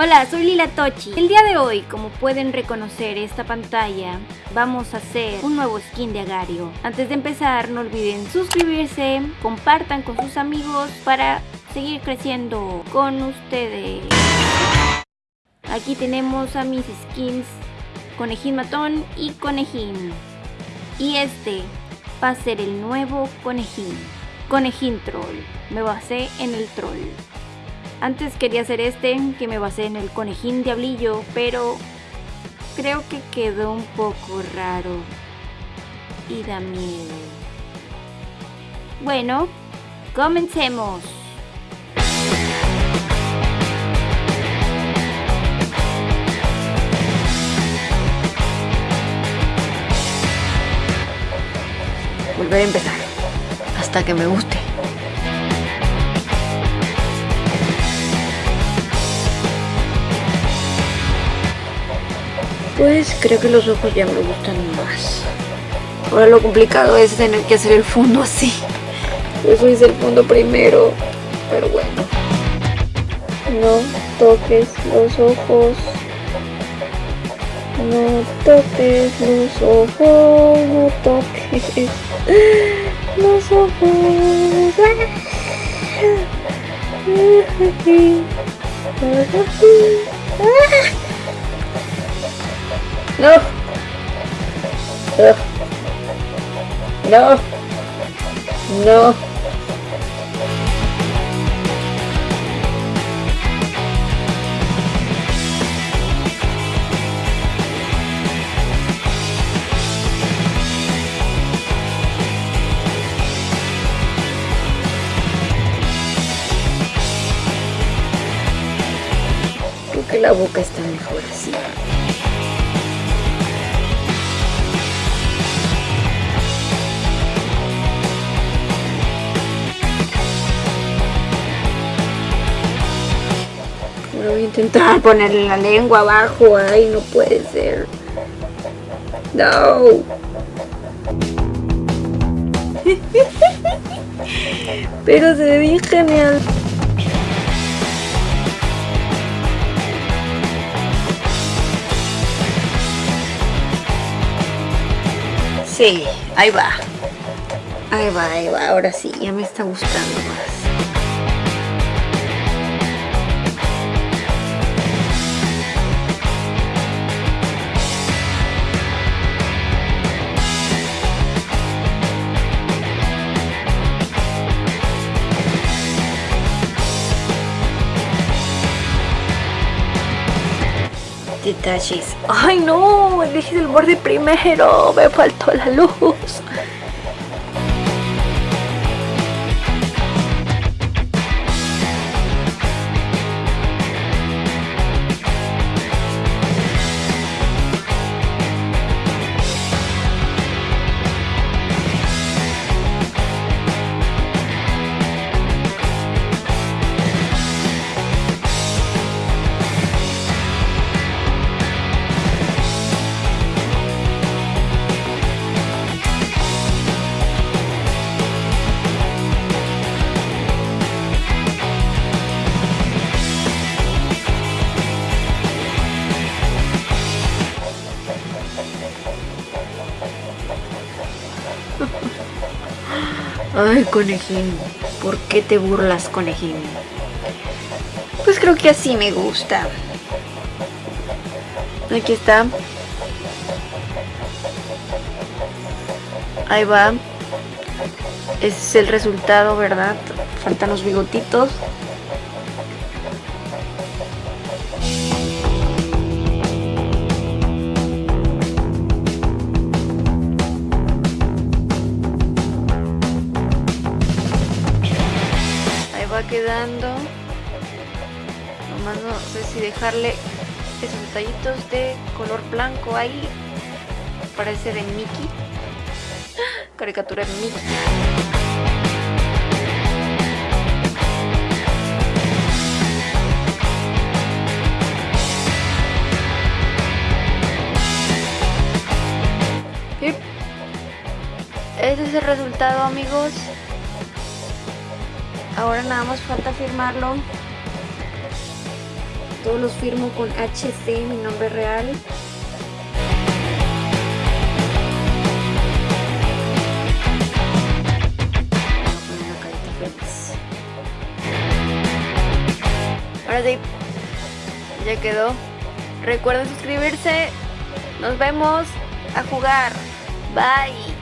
Hola, soy Lila Tochi. El día de hoy, como pueden reconocer esta pantalla, vamos a hacer un nuevo skin de Agario. Antes de empezar, no olviden suscribirse, compartan con sus amigos para seguir creciendo con ustedes. Aquí tenemos a mis skins Conejín Matón y Conejín. Y este va a ser el nuevo Conejín. Conejín Troll. Me basé en el troll. Antes quería hacer este, que me basé en el conejín diablillo, pero creo que quedó un poco raro y da miedo. Bueno, comencemos. Volver a empezar, hasta que me guste. Pues creo que los ojos ya me gustan más. Ahora lo complicado es tener que hacer el fondo así. Por eso hice el fondo primero. Pero bueno. No toques los ojos. No toques los ojos. No toques los ojos. No. No. No. Creo que la boca está mejor así. Voy a intentar ponerle la lengua abajo. Ay, no puede ser. No. Pero se ve bien genial. Sí, ahí va. Ahí va, ahí va. Ahora sí, ya me está gustando más. ¡Ay no! Elegí el borde primero. Me faltó la luz. Ay, conejín, ¿por qué te burlas, conejín? Pues creo que así me gusta. Aquí está. Ahí va. Ese es el resultado, ¿verdad? Faltan los bigotitos. Quedando. Nomás no sé si dejarle esos detallitos de color blanco ahí. Parece de Mickey. Caricatura de Mickey. Ese es el resultado amigos Ahora nada más falta firmarlo. Todos los firmo con HC, mi nombre real. Ahora sí, ya quedó. Recuerden suscribirse. Nos vemos a jugar. Bye.